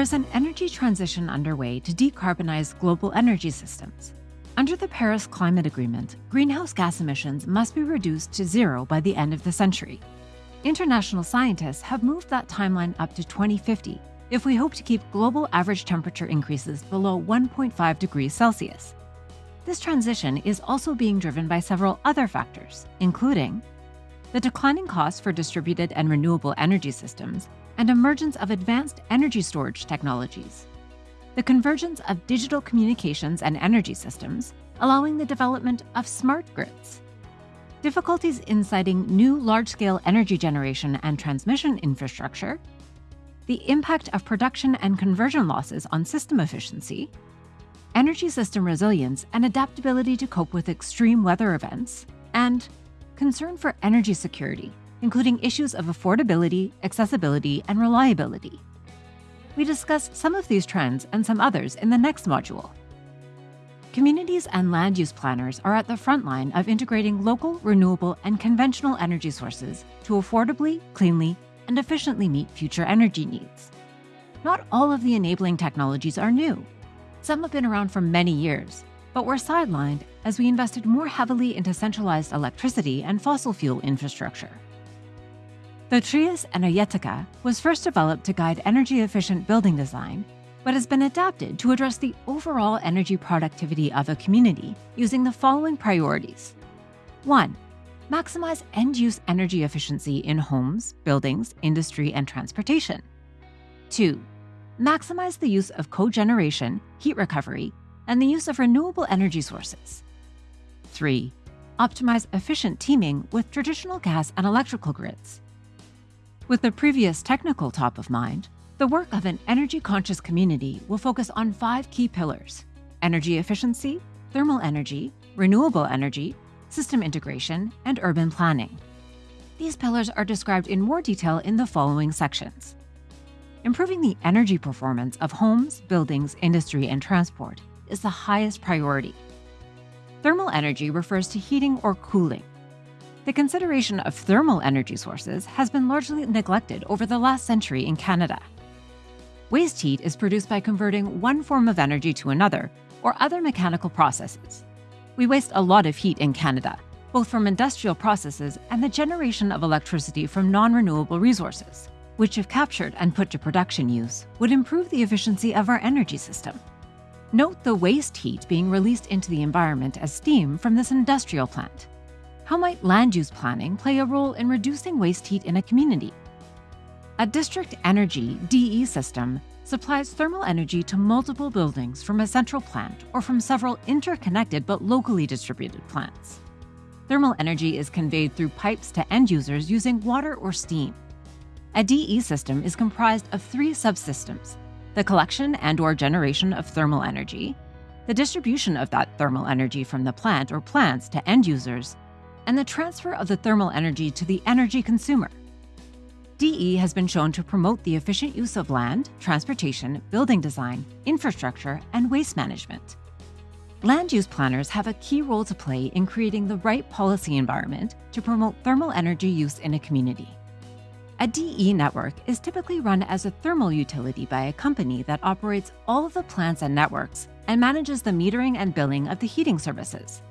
There is an energy transition underway to decarbonize global energy systems. Under the Paris Climate Agreement, greenhouse gas emissions must be reduced to zero by the end of the century. International scientists have moved that timeline up to 2050 if we hope to keep global average temperature increases below 1.5 degrees Celsius. This transition is also being driven by several other factors, including the declining costs for distributed and renewable energy systems and emergence of advanced energy storage technologies, the convergence of digital communications and energy systems, allowing the development of smart grids, difficulties in siting new large-scale energy generation and transmission infrastructure, the impact of production and conversion losses on system efficiency, energy system resilience and adaptability to cope with extreme weather events, and concern for energy security, including issues of affordability, accessibility, and reliability. We discuss some of these trends and some others in the next module. Communities and land use planners are at the front line of integrating local, renewable, and conventional energy sources to affordably, cleanly, and efficiently meet future energy needs. Not all of the enabling technologies are new. Some have been around for many years, but were sidelined as we invested more heavily into centralized electricity and fossil fuel infrastructure. The Trias Energetica was first developed to guide energy-efficient building design, but has been adapted to address the overall energy productivity of a community using the following priorities. 1 maximize end-use energy efficiency in homes, buildings, industry, and transportation. 2. Maximize the use of cogeneration, heat recovery, and the use of renewable energy sources. 3. Optimize efficient teaming with traditional gas and electrical grids. With the previous technical top of mind, the work of an energy-conscious community will focus on five key pillars, energy efficiency, thermal energy, renewable energy, system integration, and urban planning. These pillars are described in more detail in the following sections. Improving the energy performance of homes, buildings, industry, and transport is the highest priority. Thermal energy refers to heating or cooling. The consideration of thermal energy sources has been largely neglected over the last century in Canada. Waste heat is produced by converting one form of energy to another or other mechanical processes. We waste a lot of heat in Canada, both from industrial processes and the generation of electricity from non-renewable resources, which if captured and put to production use, would improve the efficiency of our energy system. Note the waste heat being released into the environment as steam from this industrial plant. How might land use planning play a role in reducing waste heat in a community? A district energy DE system supplies thermal energy to multiple buildings from a central plant or from several interconnected but locally distributed plants. Thermal energy is conveyed through pipes to end users using water or steam. A DE system is comprised of three subsystems, the collection and or generation of thermal energy, the distribution of that thermal energy from the plant or plants to end users, and the transfer of the thermal energy to the energy consumer. DE has been shown to promote the efficient use of land, transportation, building design, infrastructure, and waste management. Land use planners have a key role to play in creating the right policy environment to promote thermal energy use in a community. A DE network is typically run as a thermal utility by a company that operates all of the plants and networks and manages the metering and billing of the heating services.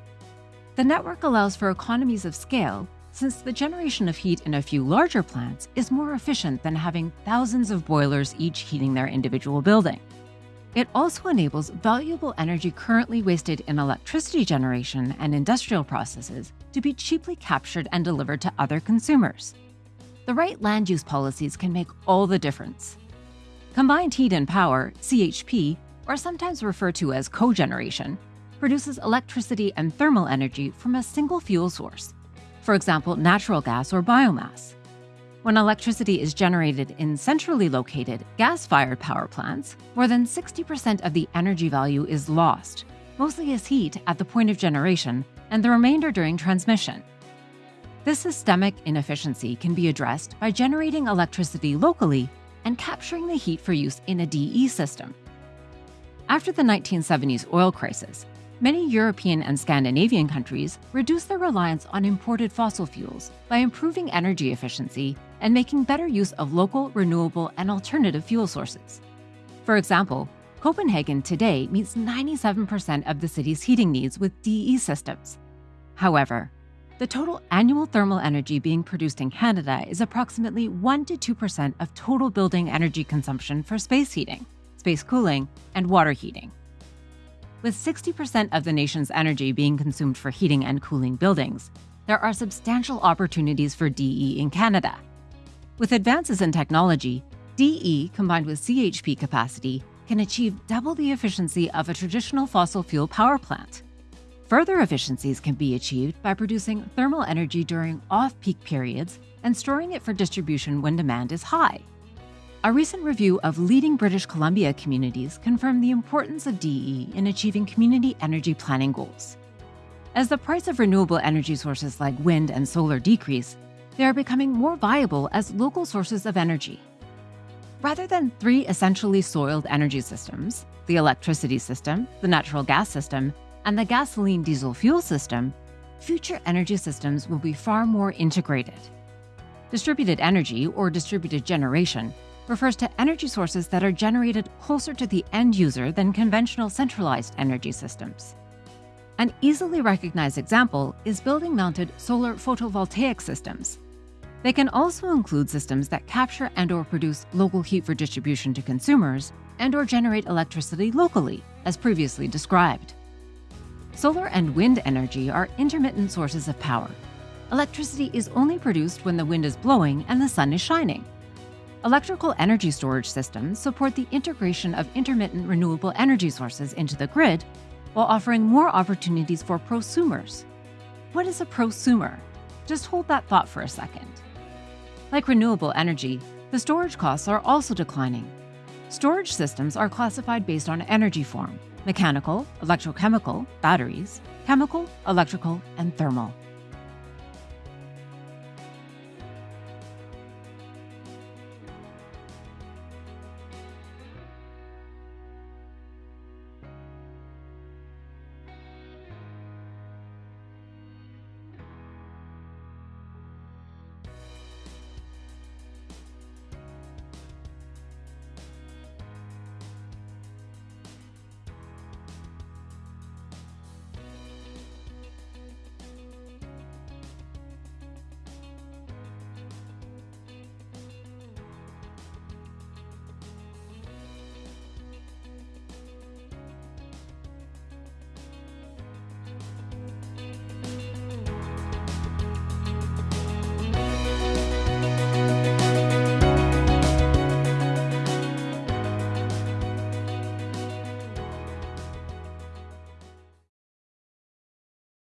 The network allows for economies of scale since the generation of heat in a few larger plants is more efficient than having thousands of boilers each heating their individual building. It also enables valuable energy currently wasted in electricity generation and industrial processes to be cheaply captured and delivered to other consumers. The right land use policies can make all the difference. Combined heat and power, CHP, or sometimes referred to as cogeneration, produces electricity and thermal energy from a single fuel source, for example, natural gas or biomass. When electricity is generated in centrally located gas-fired power plants, more than 60% of the energy value is lost, mostly as heat at the point of generation and the remainder during transmission. This systemic inefficiency can be addressed by generating electricity locally and capturing the heat for use in a DE system. After the 1970s oil crisis, Many European and Scandinavian countries reduce their reliance on imported fossil fuels by improving energy efficiency and making better use of local, renewable, and alternative fuel sources. For example, Copenhagen today meets 97% of the city's heating needs with DE systems. However, the total annual thermal energy being produced in Canada is approximately 1 to 2% of total building energy consumption for space heating, space cooling, and water heating. With 60% of the nation's energy being consumed for heating and cooling buildings, there are substantial opportunities for DE in Canada. With advances in technology, DE combined with CHP capacity can achieve double the efficiency of a traditional fossil fuel power plant. Further efficiencies can be achieved by producing thermal energy during off peak periods and storing it for distribution when demand is high. A recent review of leading British Columbia communities confirmed the importance of DE in achieving community energy planning goals. As the price of renewable energy sources like wind and solar decrease, they are becoming more viable as local sources of energy. Rather than three essentially soiled energy systems the electricity system, the natural gas system, and the gasoline diesel fuel system, future energy systems will be far more integrated. Distributed energy, or distributed generation, refers to energy sources that are generated closer to the end user than conventional centralized energy systems. An easily recognized example is building mounted solar photovoltaic systems. They can also include systems that capture and or produce local heat for distribution to consumers and or generate electricity locally, as previously described. Solar and wind energy are intermittent sources of power. Electricity is only produced when the wind is blowing and the sun is shining. Electrical energy storage systems support the integration of intermittent renewable energy sources into the grid while offering more opportunities for prosumers. What is a prosumer? Just hold that thought for a second. Like renewable energy, the storage costs are also declining. Storage systems are classified based on energy form mechanical, electrochemical, batteries, chemical, electrical, and thermal.